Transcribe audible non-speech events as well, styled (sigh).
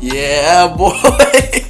Yeah, boy. (laughs)